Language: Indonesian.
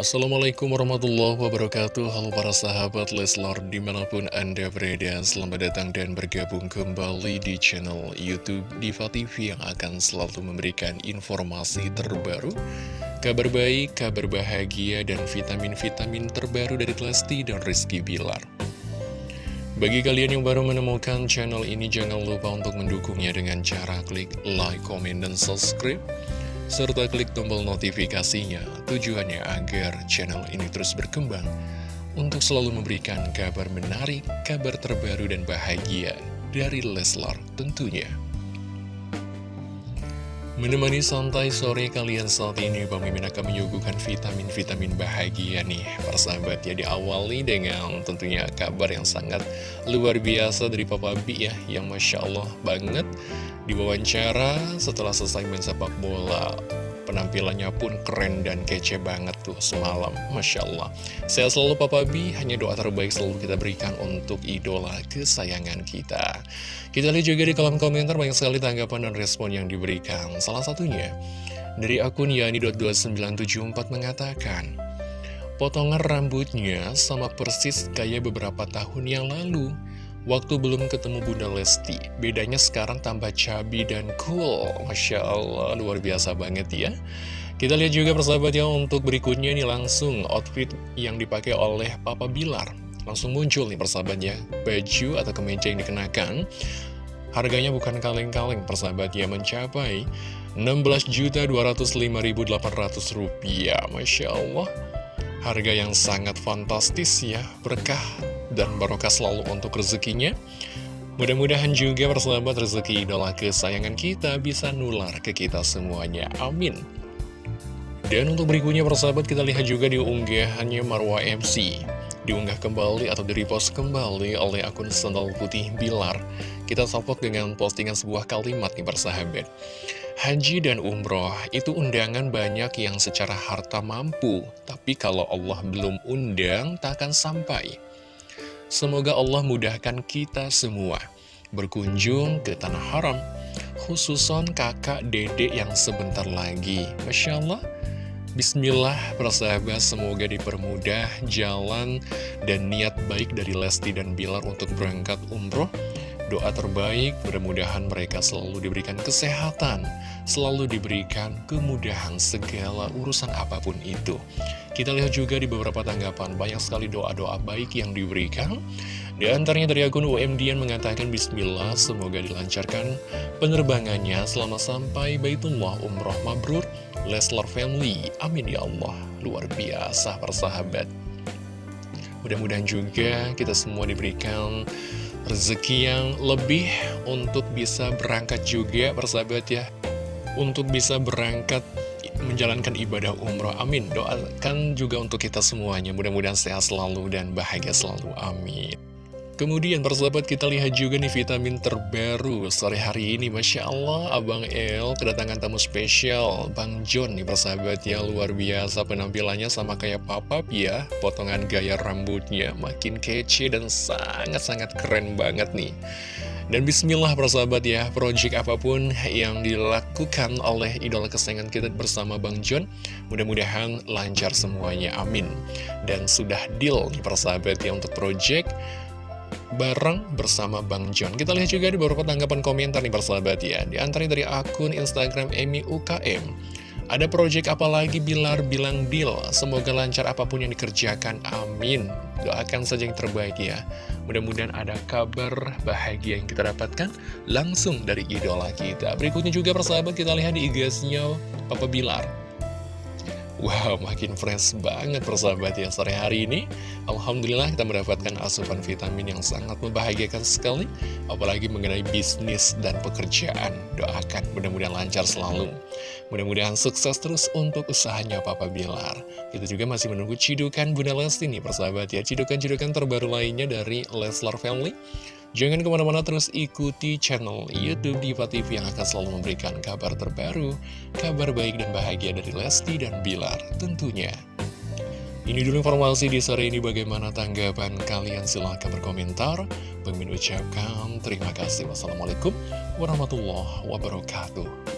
Assalamualaikum warahmatullahi wabarakatuh. Halo para sahabat Leslar di mana pun anda berada Selamat datang dan bergabung kembali di channel Youtube Diva TV Yang akan selalu memberikan informasi terbaru Kabar baik, kabar bahagia, dan vitamin-vitamin terbaru dari Lesti dan Rizky Bilar. Bagi kalian yang baru menemukan channel ini, jangan lupa untuk mendukungnya dengan cara klik like, comment, dan subscribe serta klik tombol notifikasinya tujuannya agar channel ini terus berkembang untuk selalu memberikan kabar menarik, kabar terbaru dan bahagia dari Leslar tentunya. Menemani santai sore kalian saat ini, Bang Mimin akan menyuguhkan vitamin-vitamin bahagia nih, persahabat ya. Diawali dengan tentunya kabar yang sangat luar biasa dari Papa B ya, yang Masya Allah banget. Diwawancara setelah selesai main sepak bola, penampilannya pun keren dan kece banget tuh semalam, Masya Allah. Saya selalu Papa B, hanya doa terbaik selalu kita berikan untuk idola kesayangan kita. Kita lihat juga di kolom komentar banyak sekali tanggapan dan respon yang diberikan. Salah satunya, dari akun Yani.2974 mengatakan, Potongan rambutnya sama persis kayak beberapa tahun yang lalu. Waktu belum ketemu Bunda Lesti, bedanya sekarang tambah cabi dan cool. Masya Allah, luar biasa banget ya. Kita lihat juga persahabat ya, untuk berikutnya ini langsung outfit yang dipakai oleh Papa Bilar. Langsung muncul nih persahabatnya Baju atau kemeja yang dikenakan Harganya bukan kaleng-kaleng persahabat ya Mencapai 16.205.800 rupiah Masya Allah Harga yang sangat fantastis ya Berkah dan barokah selalu untuk rezekinya Mudah-mudahan juga persahabat rezeki idola kesayangan kita bisa nular ke kita semuanya. Amin. Dan untuk berikutnya persahabat kita lihat juga di unggahannya Marwa MC diunggah kembali atau di-repost kembali oleh akun Sendal Putih Bilar. Kita salvok dengan postingan sebuah kalimat nih persahabat. Haji dan umroh itu undangan banyak yang secara harta mampu, tapi kalau Allah belum undang, tak akan sampai. Semoga Allah mudahkan kita semua berkunjung ke Tanah Haram, khususon kakak dedek yang sebentar lagi. Masya Allah, Bismillah, persahabat, semoga dipermudah jalan dan niat baik dari Lesti dan Bilar untuk berangkat umroh. Doa terbaik, mudah-mudahan mereka selalu diberikan kesehatan, selalu diberikan kemudahan segala urusan apa pun itu. Kita lihat juga di beberapa tanggapan, banyak sekali doa-doa baik yang diberikan. Di antaranya dari akun UMDN mengatakan Bismillah, semoga dilancarkan penerbangannya selama sampai Baitullah Umroh Mabrur, Leslar Family. Amin ya Allah. Luar biasa persahabat. Mudah-mudahan juga kita semua diberikan rezeki yang lebih untuk bisa berangkat juga persahabat ya. Untuk bisa berangkat menjalankan ibadah umroh. Amin. Doakan juga untuk kita semuanya. Mudah-mudahan sehat selalu dan bahagia selalu. Amin. Kemudian persahabat kita lihat juga nih vitamin terbaru sore hari ini. Masya Allah Abang El kedatangan tamu spesial. Bang John nih persahabat ya luar biasa penampilannya sama kayak papap ya Potongan gaya rambutnya makin kece dan sangat-sangat keren banget nih. Dan bismillah persahabat ya, project apa pun yang dilakukan oleh idola kesayangan kita bersama Bang John, mudah-mudahan lancar semuanya, amin. Dan sudah deal nih persahabat ya untuk project bareng bersama Bang John. Kita lihat juga di beberapa tanggapan komentar nih persahabat ya. Di antaranya dari akun Instagram Emi UKM. Ada proyek apa lagi? Bilar bilang deal. Semoga lancar apa pun yang dikerjakan. Amin. Doakan saja yang terbaik ya. Mudah-mudahan ada kabar bahagia yang kita dapatkan Langsung dari idola kita. Berikutnya juga persahabat kita lihat di IG-nya Papa Bilar Wow, makin fresh banget persahabat ya sore hari ini. Alhamdulillah kita mendapatkan asupan vitamin yang sangat membahagiakan sekali Apalagi mengenai bisnis dan pekerjaan. Doakan mudah-mudahan lancar selalu. Mudah-mudahan sukses terus untuk usahanya Papa Bilar. Kita juga masih menunggu cidukan Bunda Lesti nih persahabat ya. Cidukan-cidukan terbaru lainnya dari Leslar Family Jangan ke mana-mana terus ikuti channel Youtube Diva TV yang akan selalu memberikan kabar terbaru, kabar baik dan bahagia dari Lesti dan Bilar tentunya. Ini dulu informasi di sore ini bagaimana tanggapan kalian silahkan berkomentar. Pengen ucapkan terima kasih. Wassalamualaikum warahmatullahi wabarakatuh.